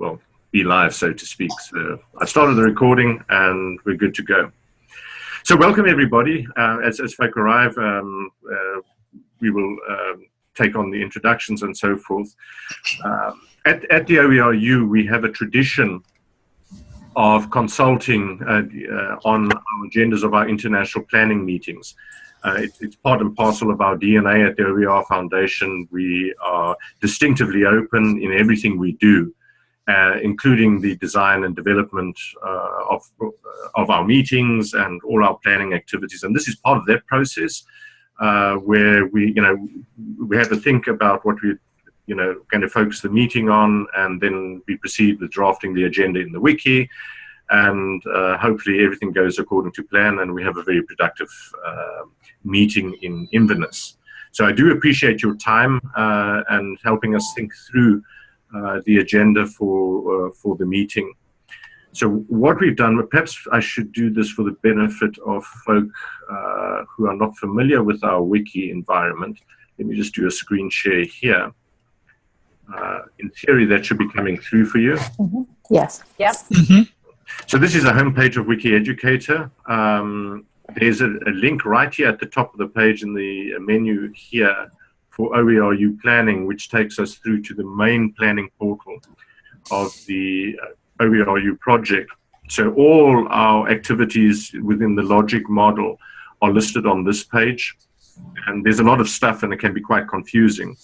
well, be live, so to speak. So I started the recording and we're good to go. So welcome everybody. Uh, as, as folk arrive, um, uh, we will um, take on the introductions and so forth. Um, at, at the OERU, we have a tradition of consulting uh, uh, on our agendas of our international planning meetings. Uh, it, it's part and parcel of our DNA at the OER Foundation. We are distinctively open in everything we do, uh, including the design and development uh, of, of our meetings and all our planning activities. And this is part of that process uh, where we, you know, we have to think about what we you know, going to focus the meeting on, and then we proceed with drafting the agenda in the wiki, and uh, hopefully everything goes according to plan, and we have a very productive uh, meeting in Inverness. So I do appreciate your time uh, and helping us think through the agenda for uh, for the meeting. So what we've done, perhaps I should do this for the benefit of folk uh, who are not familiar with our wiki environment. Let me just do a screen share here uh, in theory, that should be coming through for you. Mm -hmm. Yes. Yep. Mm -hmm. So this is a homepage of Wiki Educator. Um, there's a, a, link right here at the top of the page in the menu here for OERU planning, which takes us through to the main planning portal of the uh, OERU project. So all our activities within the logic model are listed on this page. And there's a lot of stuff and it can be quite confusing.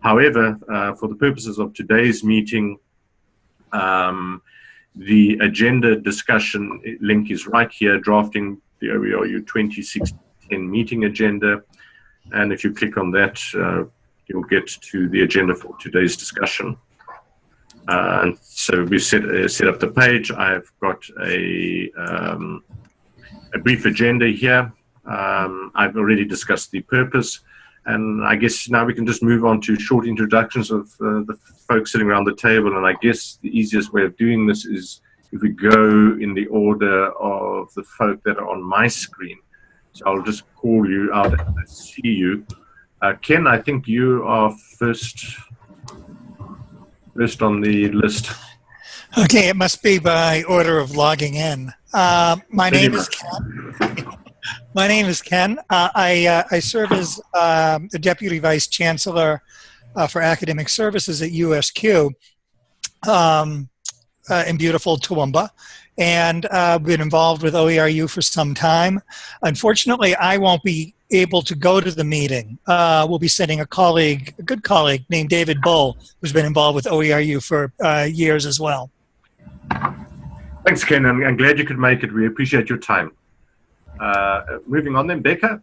However, uh, for the purposes of today's meeting, um, the agenda discussion link is right here, drafting the OERU 2016 meeting agenda. And if you click on that, uh, you'll get to the agenda for today's discussion. Uh, and so we set, uh, set up the page. I've got a, um, a brief agenda here. Um, I've already discussed the purpose. And I guess now we can just move on to short introductions of uh, the folks sitting around the table. And I guess the easiest way of doing this is if we go in the order of the folk that are on my screen. So I'll just call you out and see you. Uh, Ken, I think you are first, first on the list. Okay, it must be by order of logging in. Uh, my name is Ken. My name is Ken. Uh, I, uh, I serve as um, the Deputy Vice Chancellor uh, for Academic Services at USQ um, uh, in beautiful Toowoomba. And uh, been involved with OERU for some time. Unfortunately, I won't be able to go to the meeting. Uh, we'll be sending a colleague, a good colleague named David Bull, who's been involved with OERU for uh, years as well. Thanks, Ken. I'm, I'm glad you could make it. We appreciate your time. Uh, moving on then, Becca.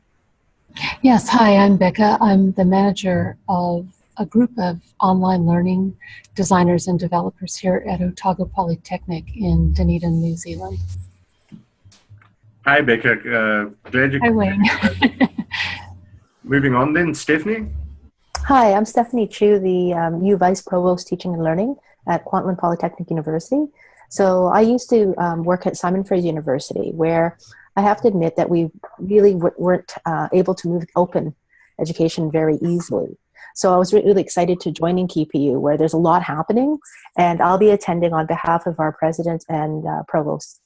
Yes, hi, I'm Becca. I'm the manager of a group of online learning designers and developers here at Otago Polytechnic in Dunedin, New Zealand. Hi, Becca. Uh, glad you. Hi, Wayne. moving on then, Stephanie. Hi, I'm Stephanie Chu, the um, U Vice Provost Teaching and Learning at Kwantlen Polytechnic University. So I used to um, work at Simon Fraser University, where I have to admit that we really weren't uh, able to move open education very easily. So I was really excited to join in KPU where there's a lot happening and I'll be attending on behalf of our president and uh, provost.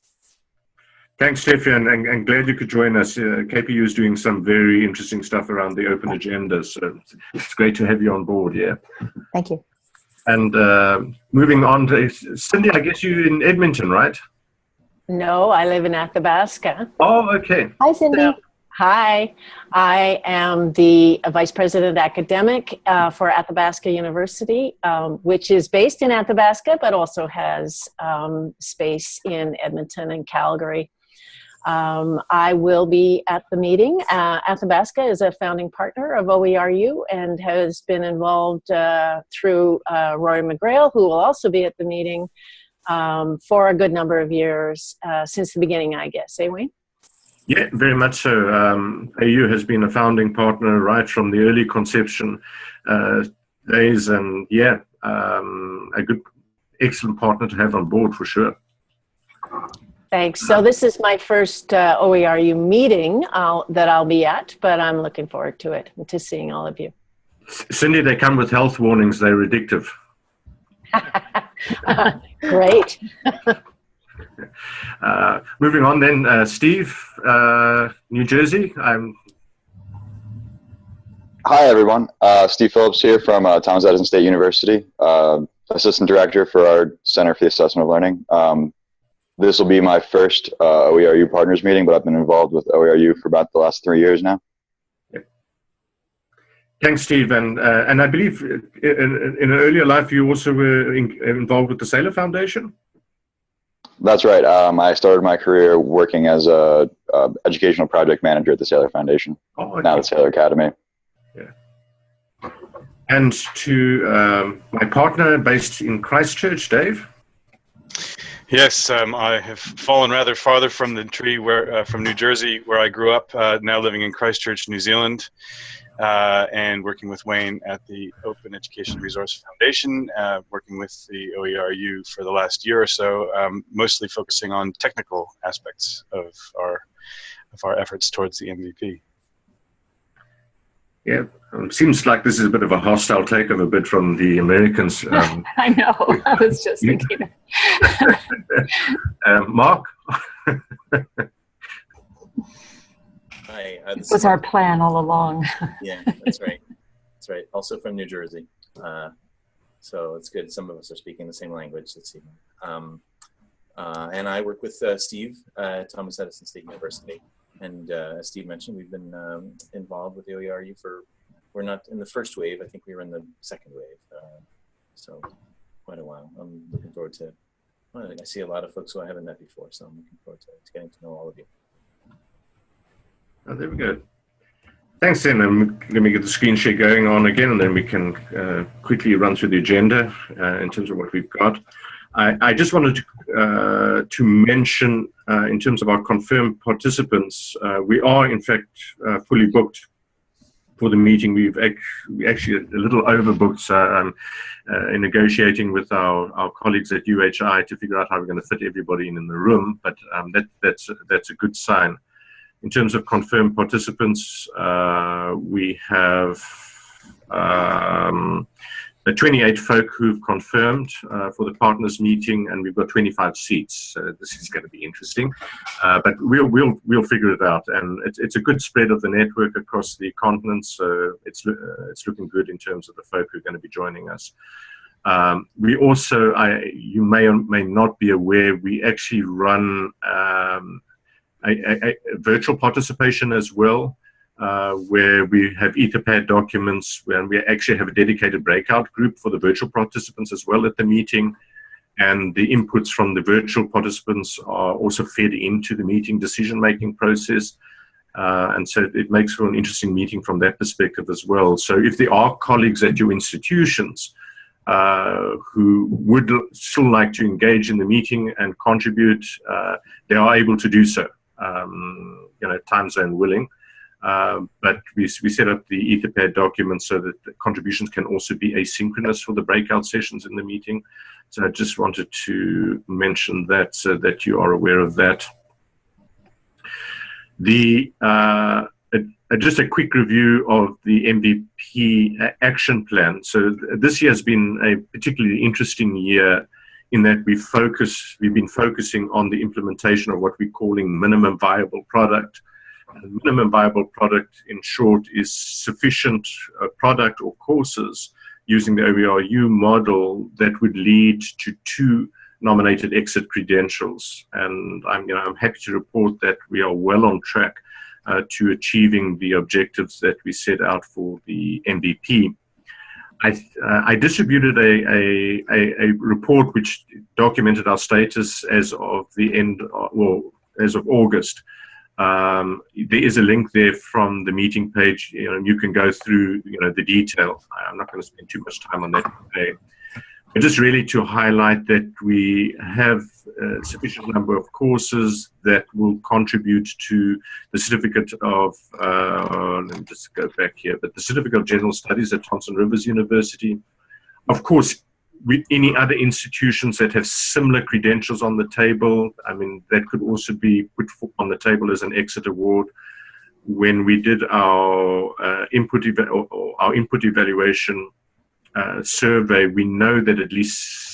Thanks, Stefan, and, and, glad you could join us. Uh, KPU is doing some very interesting stuff around the open agenda, so it's great to have you on board here. Thank you. And uh, moving on to Cindy, I guess you're in Edmonton, right? No, I live in Athabasca. Oh, okay. Hi, Cindy. So, hi, I am the Vice President Academic uh, for Athabasca University, um, which is based in Athabasca, but also has um, space in Edmonton and Calgary. Um, I will be at the meeting. Uh, Athabasca is a founding partner of OERU and has been involved uh, through uh, Rory McGreal, who will also be at the meeting, um, for a good number of years uh, since the beginning, I guess. Eh, Wayne? Yeah, very much so. Um, AU has been a founding partner right from the early conception uh, days, and yeah, um, a good, excellent partner to have on board for sure. Thanks. So this is my first uh, OERU meeting I'll, that I'll be at, but I'm looking forward to it and to seeing all of you. Cindy, they come with health warnings. They're addictive. Great. Uh, moving on then, uh, Steve, uh, New Jersey. I'm Hi, everyone. Uh, Steve Phillips here from uh, Thomas Edison State University, uh, Assistant Director for our Center for the Assessment of Learning. Um, this will be my first uh, OERU partners meeting, but I've been involved with OERU for about the last three years now. Thanks, Steve. And, uh, and I believe in, in, an earlier life you also were in, involved with the Saylor Foundation? That's right. Um, I started my career working as a, a, educational project manager at the Saylor Foundation, oh, okay. now the Saylor Academy. Yeah. And to um, my partner based in Christchurch, Dave. Yes, um, I have fallen rather farther from the tree where uh, from New Jersey, where I grew up. Uh, now living in Christchurch, New Zealand, uh, and working with Wayne at the Open Education Resource Foundation, uh, working with the OERU for the last year or so, um, mostly focusing on technical aspects of our of our efforts towards the MVP. Yeah, um, seems like this is a bit of a hostile takeover bid from the Americans. Um, I know. I was just thinking. um, Mark. Hi. Uh, this was our plan all along. yeah, that's right. That's right. Also from New Jersey. Uh, so it's good. Some of us are speaking the same language this evening. Um, uh, and I work with uh, Steve at Thomas Edison State University. And uh, as Steve mentioned, we've been um, involved with the OERU for, we're not in the first wave, I think we were in the second wave. Uh, so quite a while. I'm looking forward to, well, I see a lot of folks who I haven't met before, so I'm looking forward to, to getting to know all of you. Oh, there we go. Thanks, then. Um, let me get the screen share going on again, and then we can uh, quickly run through the agenda uh, in terms of what we've got. I, I just wanted to, uh, to mention, uh, in terms of our confirmed participants, uh, we are in fact uh, fully booked for the meeting. We've actually, actually a little overbooked so, um, in negotiating with our, our colleagues at UHI to figure out how we're going to fit everybody in, in the room, but um, that, that's, that's a good sign. In terms of confirmed participants, uh, we have um, the 28 folk who've confirmed uh, for the partners meeting, and we've got 25 seats. So this is going to be interesting, uh, but we'll we'll we'll figure it out. And it's it's a good spread of the network across the continent, so it's uh, it's looking good in terms of the folk who are going to be joining us. Um, we also, I, you may or may not be aware, we actually run um, a, a, a virtual participation as well uh, where we have Etherpad documents, and we actually have a dedicated breakout group for the virtual participants as well at the meeting. And the inputs from the virtual participants are also fed into the meeting decision-making process. Uh, and so it makes for an interesting meeting from that perspective as well. So if there are colleagues at your institutions uh, who would still like to engage in the meeting and contribute, uh, they are able to do so, um, you know, time zone willing. Um, but we, we set up the Etherpad documents so that the contributions can also be asynchronous for the breakout sessions in the meeting. So I just wanted to mention that so that you are aware of that. The uh, just a quick review of the MVP action plan. So this year has been a particularly interesting year in that we focus, we've been focusing on the implementation of what we're calling minimum viable product minimum viable product, in short, is sufficient uh, product or courses using the OERU model that would lead to two nominated exit credentials. And I'm, you know, I'm happy to report that we are well on track uh, to achieving the objectives that we set out for the MVP. I, uh, I distributed a, a, a, report which documented our status as of the end, uh, well, as of August. Um, there is a link there from the meeting page. You know, you can go through, you know, the detail. I'm not going to spend too much time on that today. But just really to highlight that we have a sufficient number of courses that will contribute to the certificate of, uh, let me just go back here, but the certificate of general studies at Thompson Rivers University. Of course, with any other institutions that have similar credentials on the table. I mean, that could also be put on the table as an exit award. When we did our uh, input our input evaluation, uh, survey, we know that at least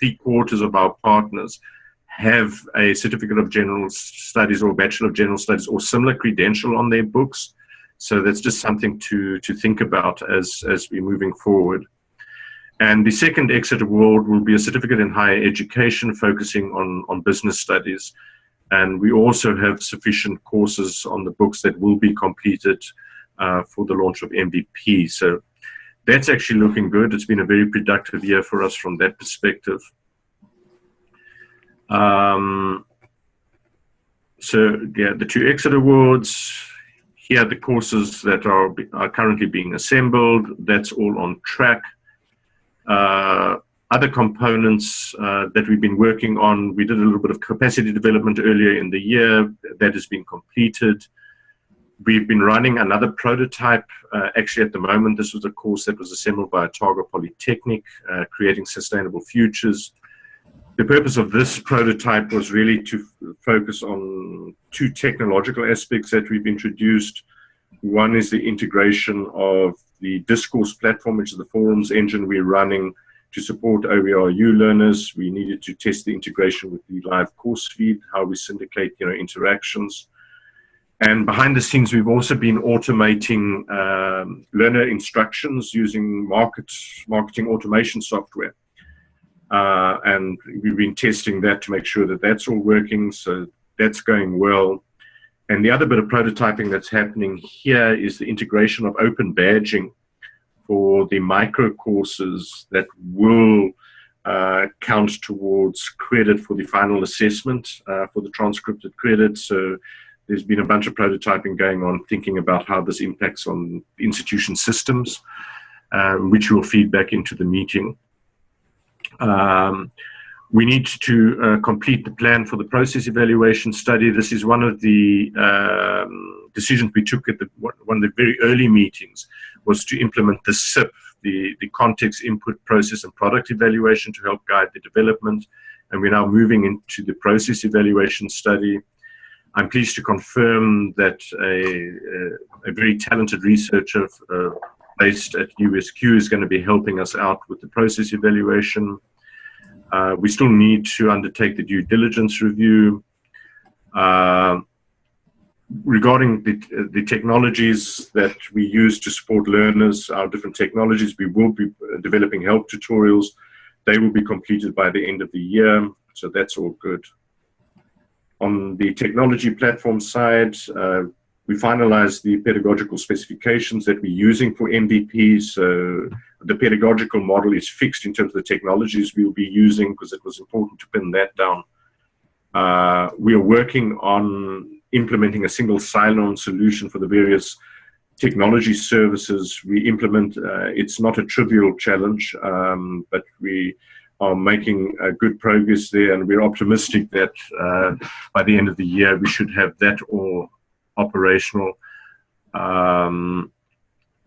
three quarters of our partners have a certificate of general studies or bachelor of general studies or similar credential on their books. So that's just something to, to think about as, as we're moving forward. And the second exit award will be a certificate in higher education focusing on, on business studies. And we also have sufficient courses on the books that will be completed uh, for the launch of MVP. So that's actually looking good. It's been a very productive year for us from that perspective. Um, so yeah, the two exit awards, here the courses that are, are currently being assembled. That's all on track. Uh, other components uh, that we've been working on, we did a little bit of capacity development earlier in the year. That has been completed. We've been running another prototype. Uh, actually, at the moment, this was a course that was assembled by Otago Polytechnic, uh, creating sustainable futures. The purpose of this prototype was really to focus on two technological aspects that we've introduced. One is the integration of the discourse platform, which is the forums engine we're running to support OERU learners. We needed to test the integration with the live course feed, how we syndicate you know, interactions. And behind the scenes, we've also been automating um, learner instructions using market, marketing automation software. Uh, and we've been testing that to make sure that that's all working. So that's going well. And the other bit of prototyping that's happening here is the integration of open badging for the micro courses that will uh, count towards credit for the final assessment uh, for the transcripted credit. So there's been a bunch of prototyping going on thinking about how this impacts on institution systems, um, which will feed back into the meeting. Um, we need to uh, complete the plan for the process evaluation study. This is one of the um, decisions we took at the, one of the very early meetings was to implement the CIP, the, the context input process and product evaluation to help guide the development. And we're now moving into the process evaluation study. I'm pleased to confirm that a, a, very talented researcher uh, based at USQ is going to be helping us out with the process evaluation. Uh, we still need to undertake the due diligence review. Uh, regarding the, the technologies that we use to support learners, our different technologies, we will be developing help tutorials. They will be completed by the end of the year, so that's all good. On the technology platform side, uh, we finalized the pedagogical specifications that we're using for MVP. So the pedagogical model is fixed in terms of the technologies we'll be using because it was important to pin that down. Uh, we are working on implementing a single sign-on solution for the various technology services we implement. Uh, it's not a trivial challenge, um, but we are making uh, good progress there and we're optimistic that uh, by the end of the year we should have that all operational. Um,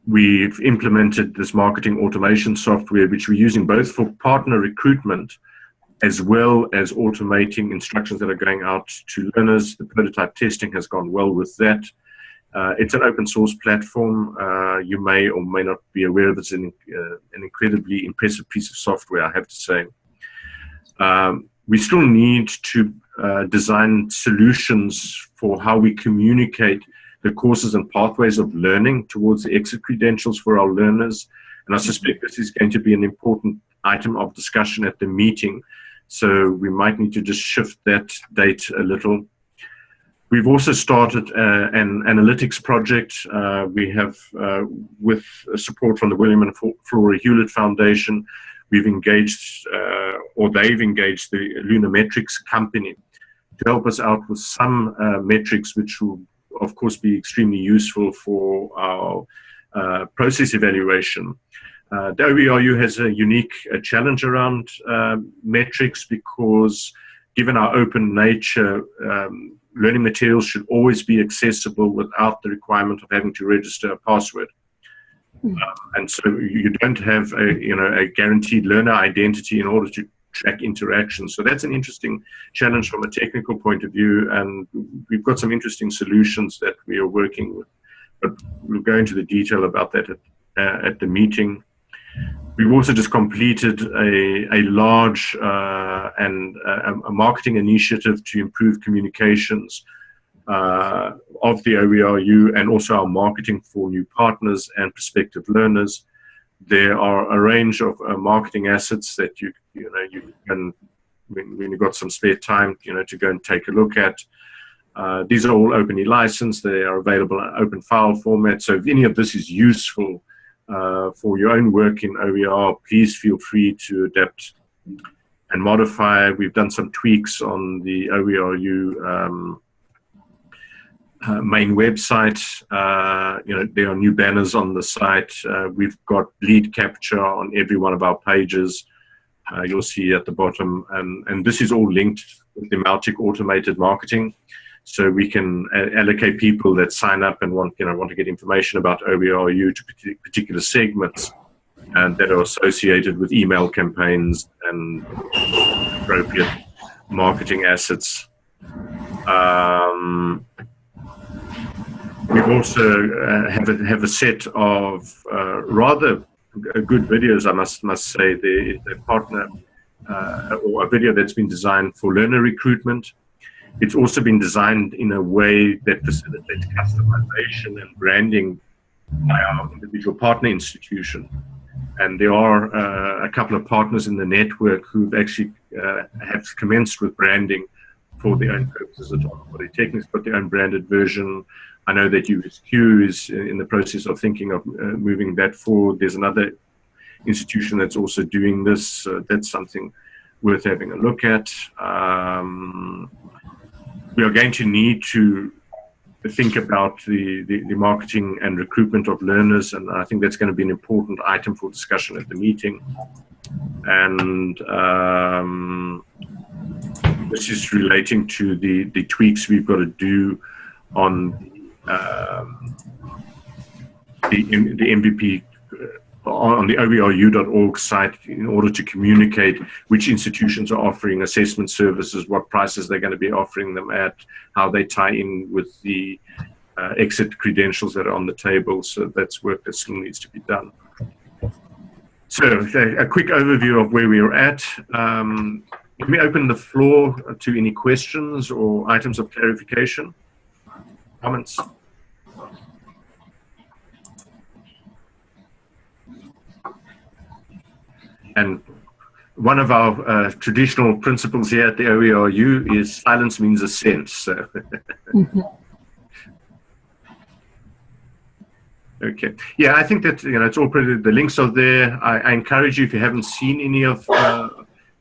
we've implemented this marketing automation software, which we're using both for partner recruitment as well as automating instructions that are going out to learners. The prototype testing has gone well with that. Uh, it's an open source platform. Uh, you may or may not be aware of it. It's an, uh, an incredibly impressive piece of software, I have to say. Um, we still need to uh, design solutions for how we communicate the courses and pathways of learning towards the exit credentials for our learners. And I suspect this is going to be an important item of discussion at the meeting. So we might need to just shift that date a little. We've also started uh, an analytics project. Uh, we have, uh, with support from the William and Flora Hewlett Foundation, we've engaged, uh, or they've engaged the Lunametrics company to help us out with some uh, metrics which will, of course, be extremely useful for our uh, process evaluation. The OERU has a unique challenge around metrics because given our open nature, um, learning materials should always be accessible without the requirement of having to register a password. Um, and so you don't have a you know a guaranteed learner identity in order to track interactions. So that's an interesting challenge from a technical point of view, and we've got some interesting solutions that we are working with. But we'll go into the detail about that at, uh, at the meeting. We've also just completed a, a large uh, and uh, a marketing initiative to improve communications uh, of the OERU and also our marketing for new partners and prospective learners. There are a range of uh, marketing assets that you you know you can when, when you've got some spare time you know to go and take a look at. Uh, these are all openly licensed. They are available in open file format. So if any of this is useful uh, for your own work in OER, please feel free to adapt and modify. We've done some tweaks on the OERU um, uh, main website. Uh, you know, there are new banners on the site. Uh, we've got lead capture on every one of our pages. Uh, you'll see at the bottom, and, and this is all linked with the Mautic automated marketing so we can allocate people that sign up and want you know want to get information about OERU to particular segments and that are associated with email campaigns and appropriate marketing assets. Um, we also uh, have a, have a set of uh, rather good videos, I must must say. The, the partner uh, or a video that's been designed for learner recruitment it's also been designed in a way that facilitates customization and branding by our individual partner institution. And there are uh, a couple of partners in the network who've actually uh, have commenced with branding for their own purposes at all. Polytechnics got their own branded version. I know that USQ is in the process of thinking of uh, moving that forward. There's another institution that's also doing this. That's something worth having a look at. Um, we are going to need to think about the, the, the, marketing and recruitment of learners, and I think that's going to be an important item for discussion at the meeting. And um, this is relating to the, the tweaks we've got to do on um, the, the MVP on the OERU.org site in order to communicate which institutions are offering assessment services, what prices they're going to be offering them at, how they tie in with the uh, exit credentials that are on the table. So that's work that still needs to be done. So a quick overview of where we're at. Um, let me open the floor to any questions or items of clarification, comments. And one of our uh, traditional principles here at the OERU is silence means assent. So. mm -hmm. Okay. Yeah, I think that you know it's all pretty. The links are there. I, I encourage you if you haven't seen any of, uh,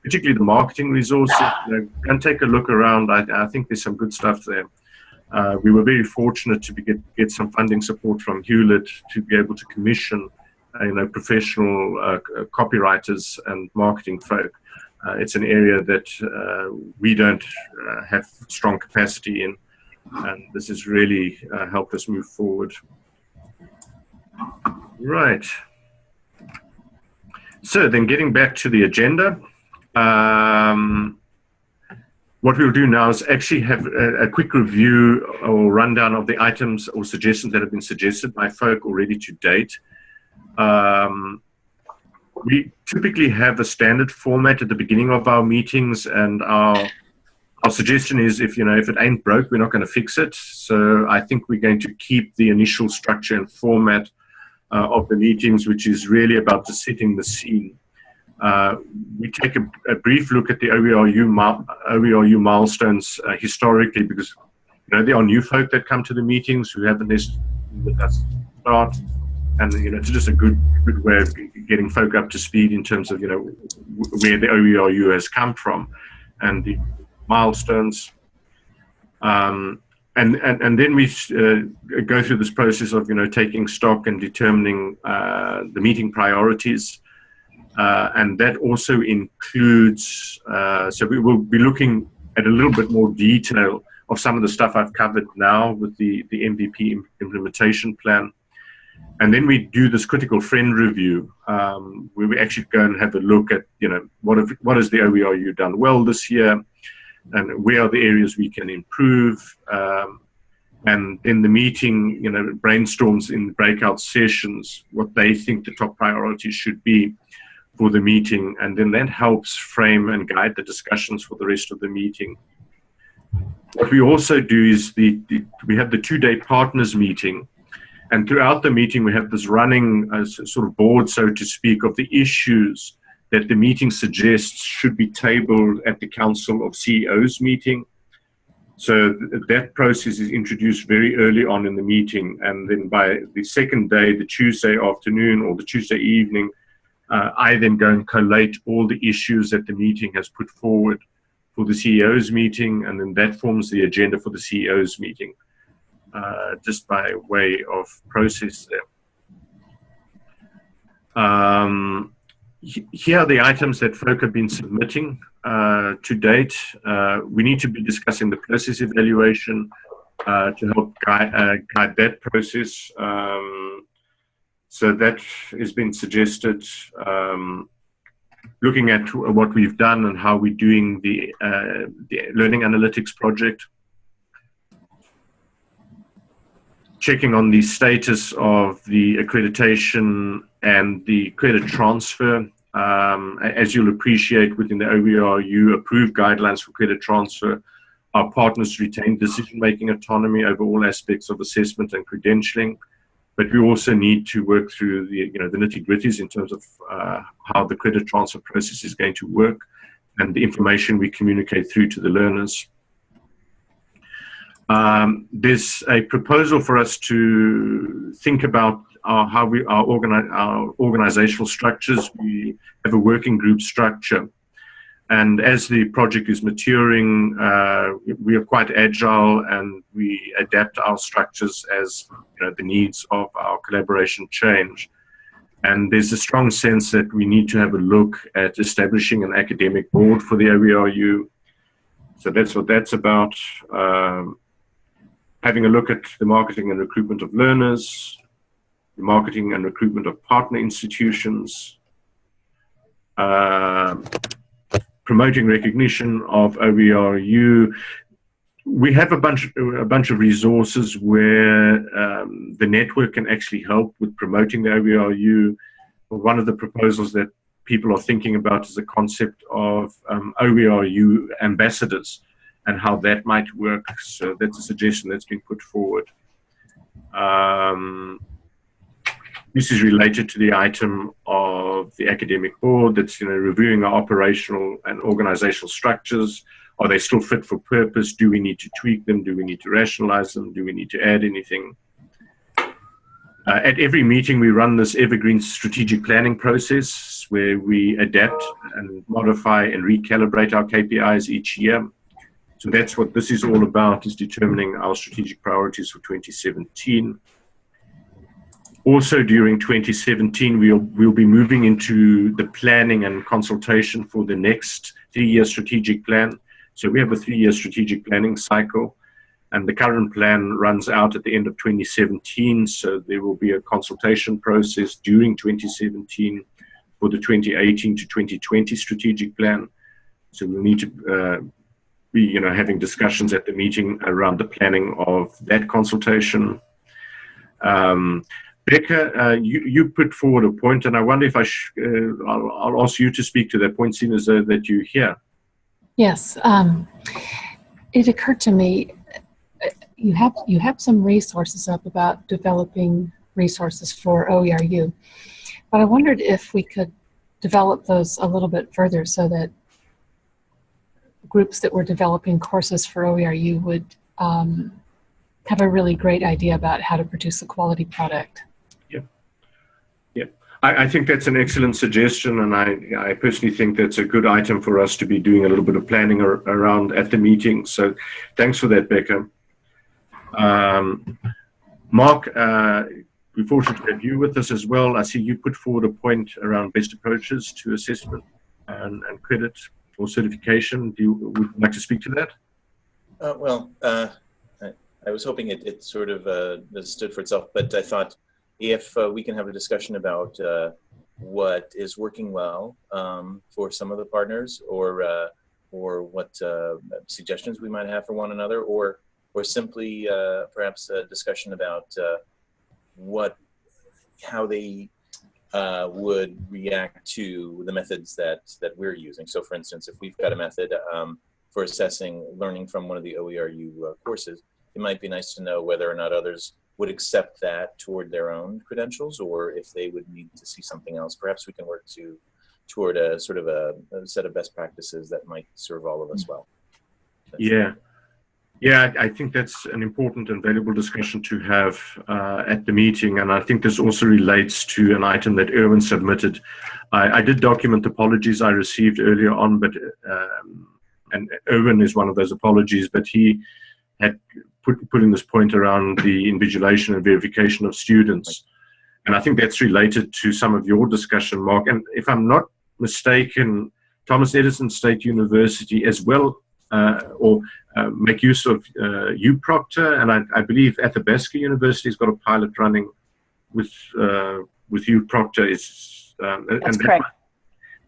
particularly the marketing resources, you know, go and take a look around. I, I think there's some good stuff there. Uh, we were very fortunate to be, get get some funding support from Hewlett to be able to commission you know, professional uh, copywriters and marketing folk. Uh, it's an area that uh, we don't uh, have strong capacity in, and this has really uh, helped us move forward. Right. So then getting back to the agenda, um, what we'll do now is actually have a, a, quick review or rundown of the items or suggestions that have been suggested by folk already to date. Um, we typically have a standard format at the beginning of our meetings and our our suggestion is if you know if it ain't broke we're not going to fix it. So i think we're going to keep the initial structure and format uh, of the meetings which is really about just setting the scene. Uh, we take a, a, brief look at the OERU, OERU milestones uh, historically because you know there are new folk that come to the meetings who haven't necessarily start and you know it's just a good good way of getting folk up to speed in terms of you know where the OERU has come from and the milestones. Um, and, and, and then we uh, go through this process of you know taking stock and determining uh, the meeting priorities, uh, and that also includes. Uh, so we will be looking at a little bit more detail of some of the stuff I've covered now with the the MVP implementation plan. And then we do this critical friend review, um, where we actually go and have a look at, you know, what, have, what has the OERU done well this year, and where are the areas we can improve. Um, and in the meeting, you know, brainstorms in breakout sessions what they think the top priorities should be. for the meeting, and then that helps frame and guide the discussions for the rest of the meeting. What we also do is the, the we have the two-day partners meeting, and throughout the meeting we have this running uh, sort of board, so to speak, of the issues that the meeting suggests should be tabled at the Council of CEOs meeting. So th that process is introduced very early on in the meeting, and then by the second day, the Tuesday afternoon or the Tuesday evening, uh, I then go and collate all the issues that the meeting has put forward for the CEO's meeting, and then that forms the agenda for the CEO's meeting, uh, just by way of process there. Um, here are the items that folk have been submitting uh, to date. Uh, we need to be discussing the process evaluation uh, to help guide, uh, guide that process. Um, so that has been suggested. Um, looking at what we've done and how we're doing the, uh, the learning analytics project. Checking on the status of the accreditation and the credit transfer. Um, as you'll appreciate within the OERU approved guidelines for credit transfer, our partners retain decision-making autonomy over all aspects of assessment and credentialing but we also need to work through the you know the nitty gritties in terms of uh, how the credit transfer process is going to work and the information we communicate through to the learners. Um, there's a proposal for us to think about our, how we our, organize, our organizational structures. We have a working group structure and as the project is maturing, uh, we are quite agile and we adapt our structures as you know, the needs of our collaboration change. And there's a strong sense that we need to have a look at establishing an academic board for the OERU. So that's what that's about. Um, having a look at the marketing and recruitment of learners, the marketing and recruitment of partner institutions, uh, promoting recognition of OERU. We have a bunch, a bunch of resources where um, the network can actually help with promoting the OERU. One of the proposals that people are thinking about is the concept of um, OERU ambassadors and how that might work. So that's a suggestion that's been put forward. Um, this is related to the item of the academic board that's you know reviewing our operational and organizational structures. Are they still fit for purpose? Do we need to tweak them? Do we need to rationalize them? Do we need to add anything? Uh, at every meeting, we run this evergreen strategic planning process where we adapt and modify and recalibrate our KPIs each year. So that's what this is all about, is determining our strategic priorities for 2017 also during 2017, we'll, we'll be moving into the planning and consultation for the next three-year strategic plan. So we have a three-year strategic planning cycle, and the current plan runs out at the end of 2017. So there will be a consultation process during 2017 for the 2018 to 2020 strategic plan. So we'll need to uh, you know, having discussions at the meeting around the planning of that consultation. Um, Becca, uh, you, you put forward a point, and I wonder if I uh, I'll, I'll, ask you to speak to that point, seeing as though that you hear. Yes, um, it occurred to me uh, you have you have some resources up about developing resources for OERU, but I wondered if we could develop those a little bit further so that groups that were developing courses for OERU would um, have a really great idea about how to produce a quality product. I, I, think that's an excellent suggestion, and I, I personally think that's a good item for us to be doing a little bit of planning ar around at the meeting. So thanks for that, Becca. Um, Mark, uh, we're fortunate to have you with us as well. I see you put forward a point around best approaches to assessment and, and credit or certification. Do you would you like to speak to that? Uh, well, uh, I, I, was hoping it, it sort of uh, stood for itself, but I thought if uh, we can have a discussion about uh, what is working well um, for some of the partners or uh, or what suggestions we might have for one another or or simply perhaps a discussion about what how they uh, would react to the methods that that we're using. So, for instance, if we've got a method um, for assessing learning from one of the OERU uh, courses, it might be nice to know whether or not others would accept that toward their own credentials, or if they would need to see something else. Perhaps we can work to toward a sort of a, a set of best practices that might serve all of us well. That's Yeah. Yeah, I think that's an important and valuable discussion to have uh, at the meeting. And I think this also relates to an item that Erwin submitted. I, I did document apologies I received earlier on, but um, and Erwin is one of those apologies, but he had put, put in this point around the invigilation and verification of students. And I think that's related to some of your discussion, Mark. And if I'm not mistaken, Thomas Edison State University as well, or uh, make use of uh, UProctor, and I, I believe Athabasca University has got a pilot running with uh, with UProctor. Is um, and That's that correct. might-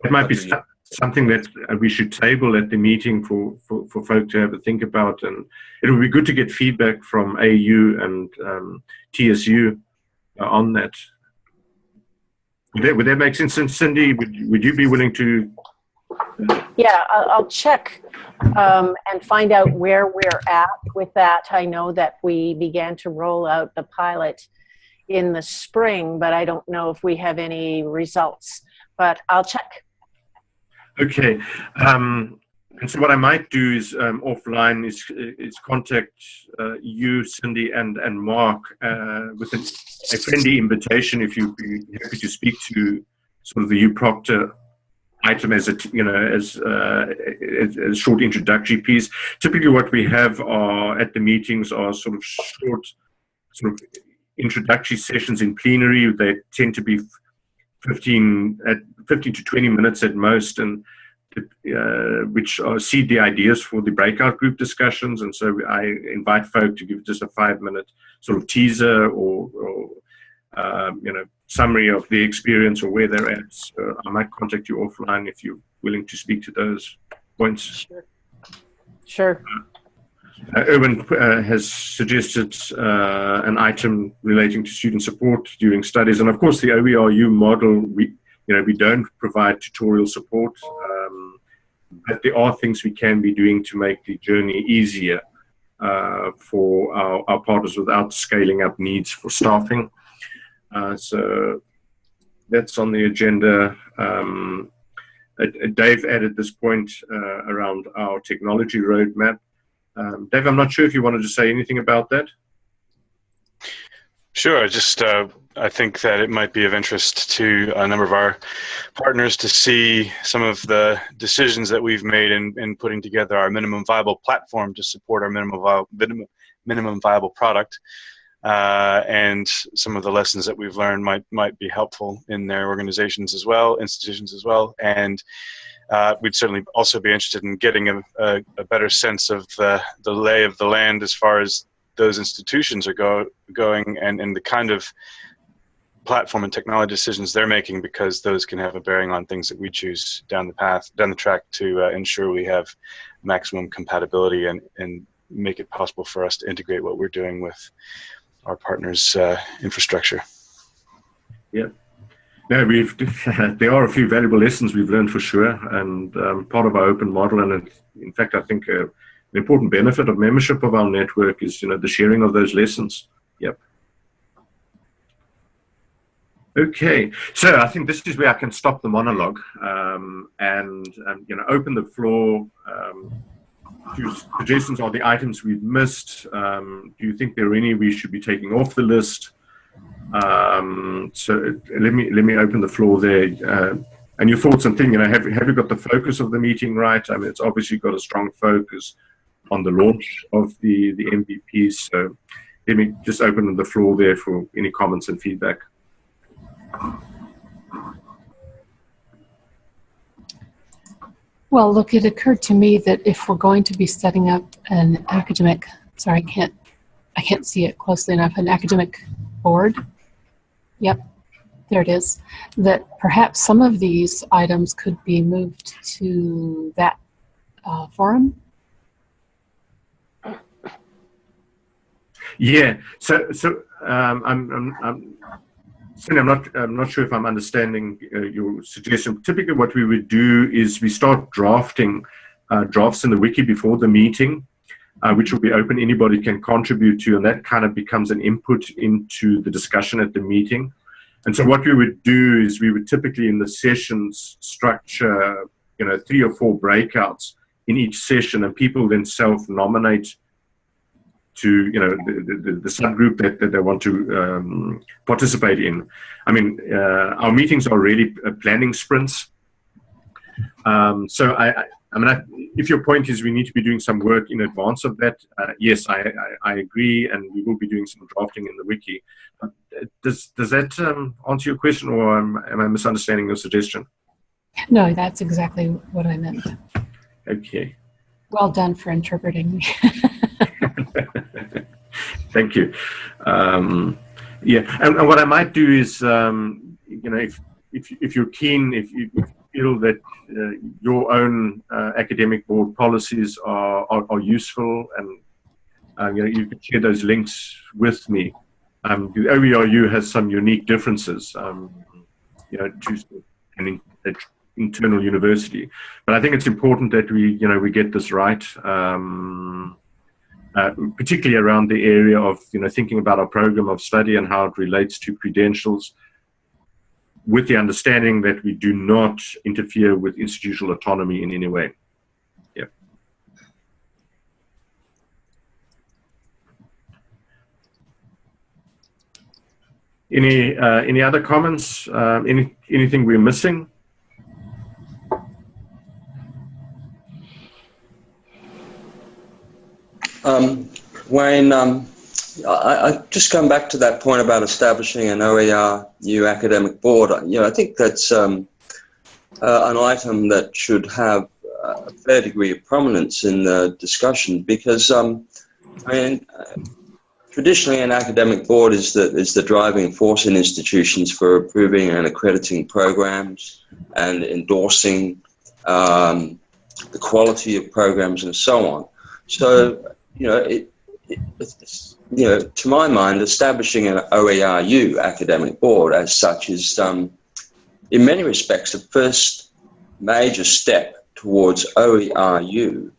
That might be so- something that uh, we should table at the meeting for, for, for folk to have a think about, and it would be good to get feedback from AU and um, TSU uh, on that. Would that, would that make sense? And Cindy, would, would you be willing to? Yeah, I'll, check um, and find out where we're at with that. I know that we began to roll out the pilot in the spring, but I don't know if we have any results. But I'll check. Okay. Um, and so what I might do is um, offline is is contact uh, you, Cindy, and and Mark uh, with a, a friendly invitation if you'd be happy to speak to sort of the U Proctor item as a you know as, uh, a short introductory piece. Typically, what we have are at the meetings are sort of short sort of introductory sessions in plenary. They tend to be 15 at 15 to 20 minutes at most and uh, which are seed the ideas for the breakout group discussions and so i invite folk to give just a five minute sort of teaser or, or um, you know summary of the experience or where they're at so i might contact you offline if you're willing to speak to those points Sure. Sure. uh, Erwin uh, has suggested uh, an item relating to student support during studies, and of course, the OERU model. We, you know, we don't provide tutorial support, um, but there are things we can be doing to make the journey easier uh, for our, our partners without scaling up needs for staffing. Uh, so that's on the agenda. Um, uh, Dave added this point uh, around our technology roadmap. Um, Dave, I'm not sure if you wanted to say anything about that. Sure. Just uh, I think that it might be of interest to a number of our partners to see some of the decisions that we've made in, in putting together our minimum viable platform to support our minimum minimum, minimum viable product. Uh, and some of the lessons that we've learned might might be helpful in their organizations as well, institutions as well, and uh, we'd certainly also be interested in getting a, a, a better sense of the, the lay of the land as far as those institutions are go, going and, and the kind of platform and technology decisions they're making because those can have a bearing on things that we choose down the path, down the track to uh, ensure we have maximum compatibility and, and make it possible for us to integrate what we're doing with our partners' uh, infrastructure. Yeah. No, we've there are a few valuable lessons we've learned for sure, and um, part of our open model, and in fact, I think uh, an important benefit of membership of our network is you know the sharing of those lessons. Yep. Okay, so I think this is where I can stop the monologue um, and um, you know open the floor. Suggestions are the items we've missed. Um, do you think there are any we should be taking off the list? Um, so let me let me open the floor there. Uh, and your thoughts and thing, you know, have have you got the focus of the meeting right? I mean, it's obviously got a strong focus on the launch of the the MVPs. So let me just open the floor there for any comments and feedback. Well, look, it occurred to me that if we're going to be setting up an academic, sorry, I can't, I can't see it closely enough, an academic board. Yep, there it is. That perhaps some of these items could be moved to that uh, forum. Yeah. So so um, I'm, I'm I'm Cindy, I'm not, I'm not sure if I'm understanding uh, your suggestion. Typically what we would do is we start drafting uh, drafts in the wiki before the meeting, uh, which will be open, anybody can contribute to, and that kind of becomes an input into the discussion at the meeting. And so what we would do is we would typically in the sessions structure, you know, three or four breakouts in each session and people then self-nominate to you know the, the, the, subgroup that, that they want to um, participate in. I mean, uh, our meetings are really uh, planning sprints. Um, so I, I, I mean, I, if your point is we need to be doing some work in advance of that, uh, yes, I, I, agree, and we will be doing some drafting in the wiki. Uh, does does that um, answer your question, or am, am I misunderstanding your suggestion? No, that's exactly what I meant. Okay. Well done for interpreting. Thank you. Um, yeah, and, and, what I might do is, um, you know, if, if, if you're keen, if you feel that uh, your own uh, academic board policies are, are, are useful and uh, you know, you can share those links with me. Um, the OERU has some unique differences, um, you know, to an internal university. But I think it's important that we, you know, we get this right. Um, uh, particularly around the area of you know thinking about our program of study and how it relates to credentials with the understanding that we do not interfere with institutional autonomy in any way. Yeah. Any uh, any other comments? Uh, any anything we're missing? Um, Wayne, um, I, I, just come back to that point about establishing an OER new academic board. You know, I think that's um, uh, an item that should have a fair degree of prominence in the discussion because, um, I mean, traditionally an academic board is the, is the driving force in institutions for approving and accrediting programs and endorsing um, the quality of programs and so on. So you know, it, it, you know, to my mind, establishing an OERU academic board as such is, um, in many respects, the first major step towards OERU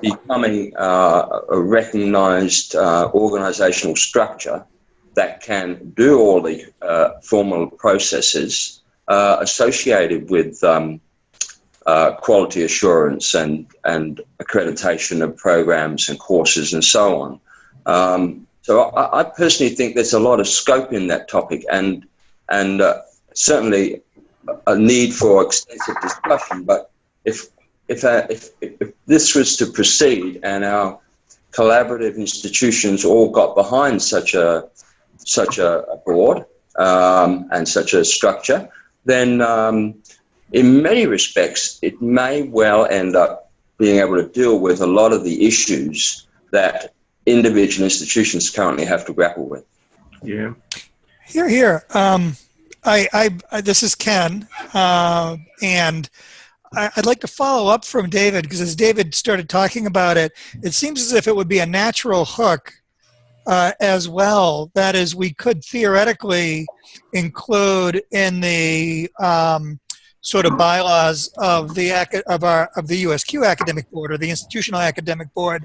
becoming uh, a recognized uh, organizational structure that can do all the uh, formal processes uh, associated with um, uh, quality assurance and, and accreditation of programs and courses and so on. Um, so I, I, personally think there's a lot of scope in that topic and, and uh, certainly a need for extensive discussion. But if, if, uh, if, if this was to proceed and our collaborative institutions all got behind such a, such a, board um, and such a structure, then um, in many respects, it may well end up being able to deal with a lot of the issues that individual institutions currently have to grapple with. Yeah. Here, here. Um, I, I, I, this is Ken, uh, and I, would like to follow up from David because as David started talking about it, it seems as if it would be a natural hook uh, as well. That is, we could theoretically include in the um, sort of bylaws of the of our of the USQ academic board or the institutional academic board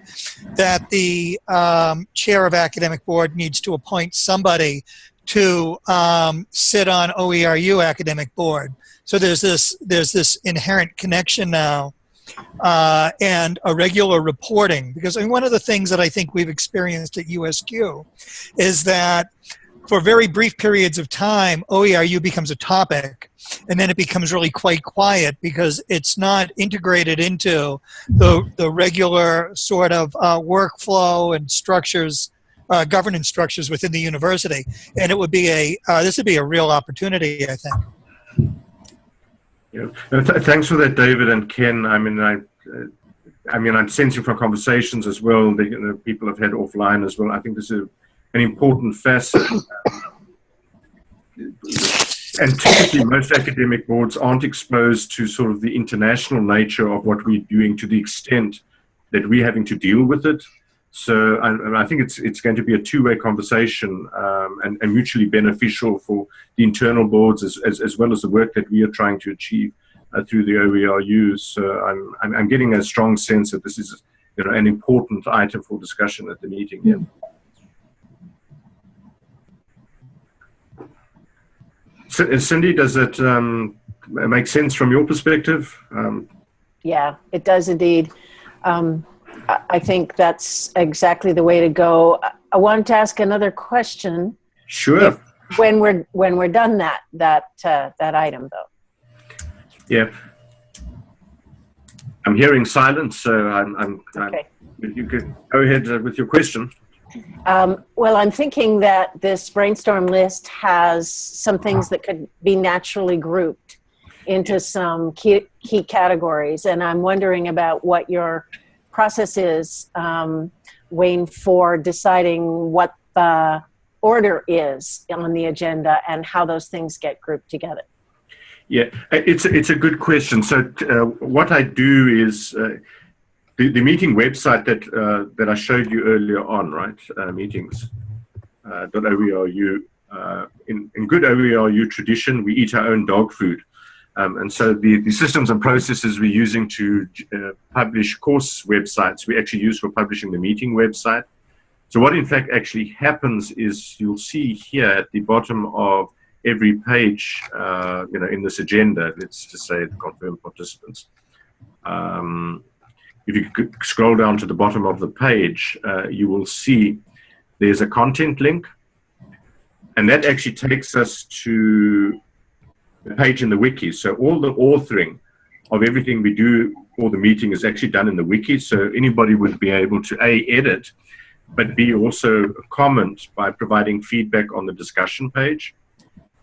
that the um, chair of academic board needs to appoint somebody to um, sit on OERU academic board. So there's this there's this inherent connection now uh, and a regular reporting because I mean, one of the things that I think we've experienced at USQ is that for very brief periods of time, OERU becomes a topic, and then it becomes really quite quiet because it's not integrated into the, the regular sort of uh, workflow and structures, uh, governance structures within the university. And it would be a, uh, this would be a real opportunity, I think. Yeah. Th thanks for that, David and Ken. I mean, I, uh, I mean, I'm sensing from conversations as well that you know, people have had offline as well. I think this is an important facet. and typically most academic boards aren't exposed to sort of the international nature of what we're doing to the extent that we're having to deal with it. So I, I think it's it's going to be a two-way conversation um, and, and, mutually beneficial for the internal boards as, as, as, well as the work that we are trying to achieve uh, through the OERU. So I'm, I'm, I'm getting a strong sense that this is you know an important item for discussion at the meeting. Yeah. Cindy, does it um, make sense from your perspective? Um, yeah, it does indeed. Um, I think that's exactly the way to go. I wanted to ask another question. Sure. If, when we're when we're done that that uh, that item though. Yeah. I'm hearing silence, so I'm. I'm, okay. I'm, you could go ahead uh, with your question. Um, well, I'm thinking that this brainstorm list has some things that could be naturally grouped into some key, key categories, and I'm wondering about what your process is, um, Wayne, for deciding what the order is on the agenda and how those things get grouped together? Yeah, it's a, it's a good question. So uh, what I do is uh, the, the meeting website that uh, that I showed you earlier on, right? Uh, meetings uh, .oeru. Uh, in, in good OERU tradition, we eat our own dog food. Um, and so the, the systems and processes we're using to uh, publish course websites, we actually use for publishing the meeting website. So what in fact actually happens is you'll see here at the bottom of every page, uh, you know, in this agenda, let's just say confirm participants. Um, if you scroll down to the bottom of the page, uh, you will see there's a content link. And that actually takes us to the page in the wiki. So all the authoring of everything we do for the meeting is actually done in the wiki. So anybody would be able to A, edit, but B, also comment by providing feedback on the discussion page.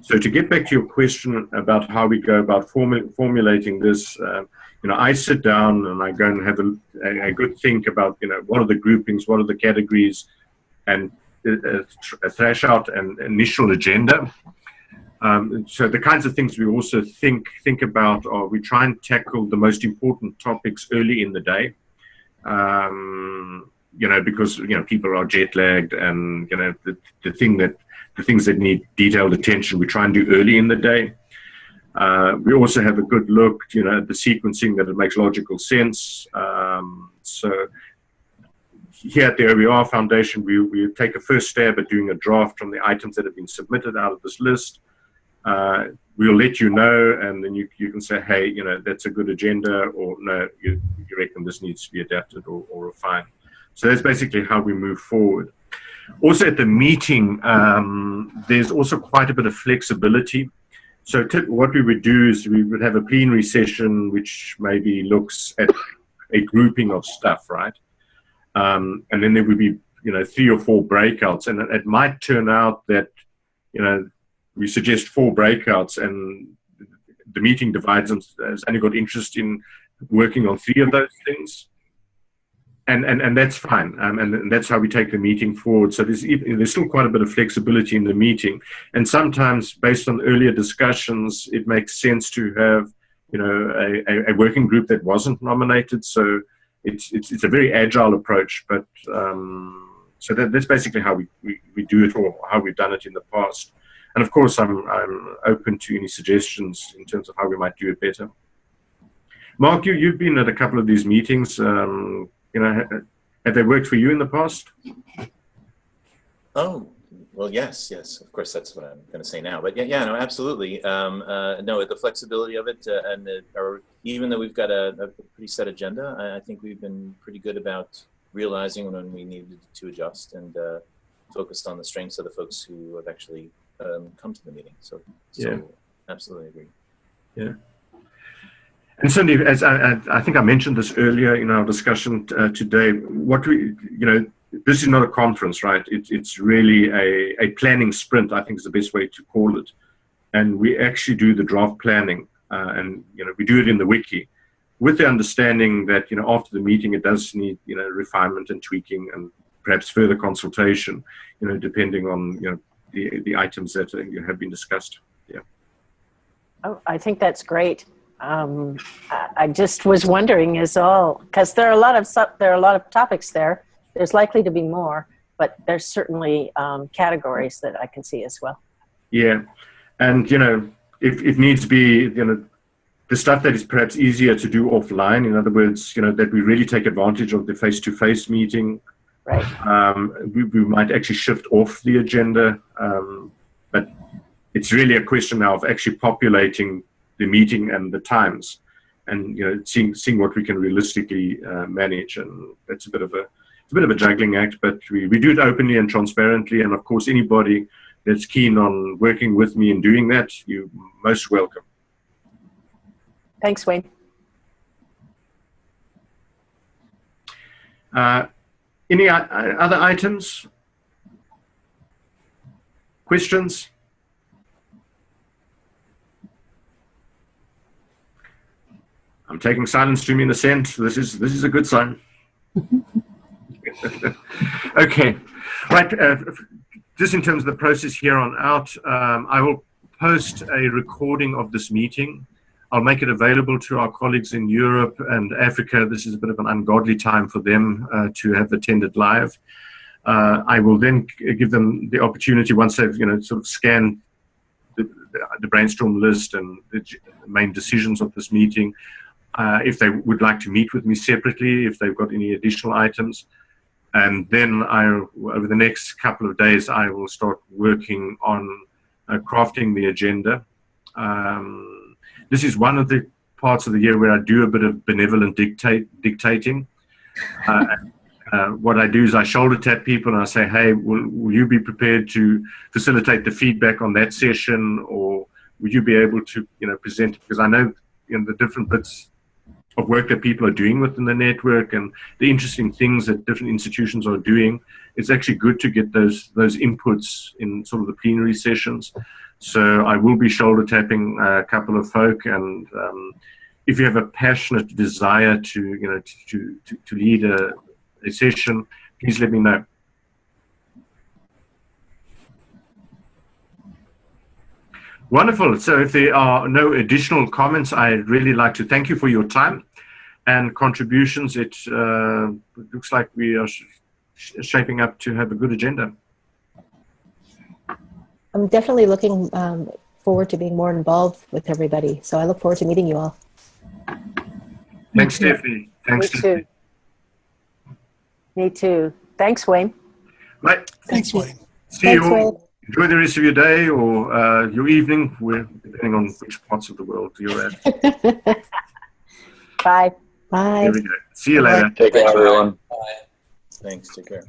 So to get back to your question about how we go about formu formulating this, uh, you know, I sit down and I go and have a, a, good think about, you know, what are the groupings, what are the categories, and uh, uh thrash out an initial agenda. Um, so the kinds of things we also think think about are we try and tackle the most important topics early in the day. Um, you know, because you know people are jet lagged, and you know the, the thing that the things that need detailed attention we try and do early in the day. Uh, we also have a good look, you know, at the sequencing that it makes logical sense. Um, so here at the OER Foundation, we, we take a first stab at doing a draft from the items that have been submitted out of this list uh, we'll let you know, and then you, you can say, hey, you know, that's a good agenda, or no, you, you reckon this needs to be adapted or, or refined. So that's basically how we move forward. Also at the meeting, um, there's also quite a bit of flexibility. So what we would do is we would have a plenary session which maybe looks at a grouping of stuff, right? Um, and then there would be, you know, three or four breakouts. And it, it might turn out that, you know, we suggest four breakouts and the meeting divides and has only got interest in working on three of those things. And, and, and that's fine. Um, and, and, that's how we take the meeting forward. So there's, there's still quite a bit of flexibility in the meeting. And sometimes based on earlier discussions, it makes sense to have, you know, a, a, working group that wasn't nominated. So it's, it's, it's a very agile approach, but um, so that, that's basically how we, we, we do it or how we've done it in the past. And of course, I'm, I'm open to any suggestions in terms of how we might do it better. Mark, you, you've been at a couple of these meetings. Um, you know, have they worked for you in the past? Oh, well, yes, yes. Of course, that's what I'm going to say now. But yeah, yeah, no, absolutely. Um, uh, no, the flexibility of it, uh, and the, or even though we've got a, a, pretty set agenda, I, I, think we've been pretty good about realizing when we needed to adjust and uh, focused on the strengths of the folks who have actually um, come to the meeting. So, so yeah. absolutely agree. Yeah. And Cindy, as I, I, think I mentioned this earlier in our discussion uh, today, what we, you know, this is not a conference, right? It, it's really a, a planning sprint, I think is the best way to call it. And we actually do the draft planning uh, and, you know, we do it in the wiki with the understanding that, you know, after the meeting, it does need, you know, refinement and tweaking and perhaps further consultation, you know, depending on, you know, the, the items that have been discussed. Yeah. Oh, I think that's great. Um, I just was wondering is all because there are a lot of there are a lot of topics there there's likely to be more, but there's certainly um, categories that I can see as well. Yeah, and you know, if it needs to be, you know, the stuff that is perhaps easier to do offline. In other words, you know, that we really take advantage of the face-to-face meeting. Right. Um, we, we might actually shift off the agenda, um, but it's really a question now of actually populating the meeting and the times, and you know, seeing seeing what we can realistically uh, manage. And that's a bit of a it's a bit of a juggling act, but we, we do it openly and transparently. And of course, anybody that's keen on working with me and doing that, you're most welcome. Thanks, Wayne. Uh, any other items? Questions? I'm taking silence to mean assent. This is this is a good sign. okay, right. Uh, just in terms of the process here on out, um, I will post a recording of this meeting. I'll make it available to our colleagues in Europe and Africa. This is a bit of an ungodly time for them uh, to have attended live. Uh, I will then give them the opportunity once they've, you know, sort of scanned the, the brainstorm list and the main decisions of this meeting. Uh, if they would like to meet with me separately, if they've got any additional items. And then I, over the next couple of days, I will start working on uh, crafting the agenda. Um, this is one of the parts of the year where I do a bit of benevolent dictate, dictating. Uh, uh, what I do is I shoulder tap people and I say, hey, will, will you be prepared to facilitate the feedback on that session or would you be able to, you know, present, because I know, you know, the different bits of work that people are doing within the network and the interesting things that different institutions are doing. It's actually good to get those those inputs in sort of the plenary sessions. So I will be shoulder tapping a couple of folk, and um, if you have a passionate desire to you know to to, to lead a, a session, please let me know. Wonderful. So if there are no additional comments, I'd really like to thank you for your time and contributions. It uh, looks like we are sh shaping up to have a good agenda. I'm definitely looking um, forward to being more involved with everybody. So I look forward to meeting you all. Thanks, Stephanie. Thanks, Me too. Me too. Thanks, Wayne. Right. Thanks, Wayne. See Thanks, you all. Wayne. Enjoy the rest of your day or uh, your evening, depending on which parts of the world you're at. Bye. Bye. Here we go. See you later. Take care, everyone. Bye. Thanks. Take care.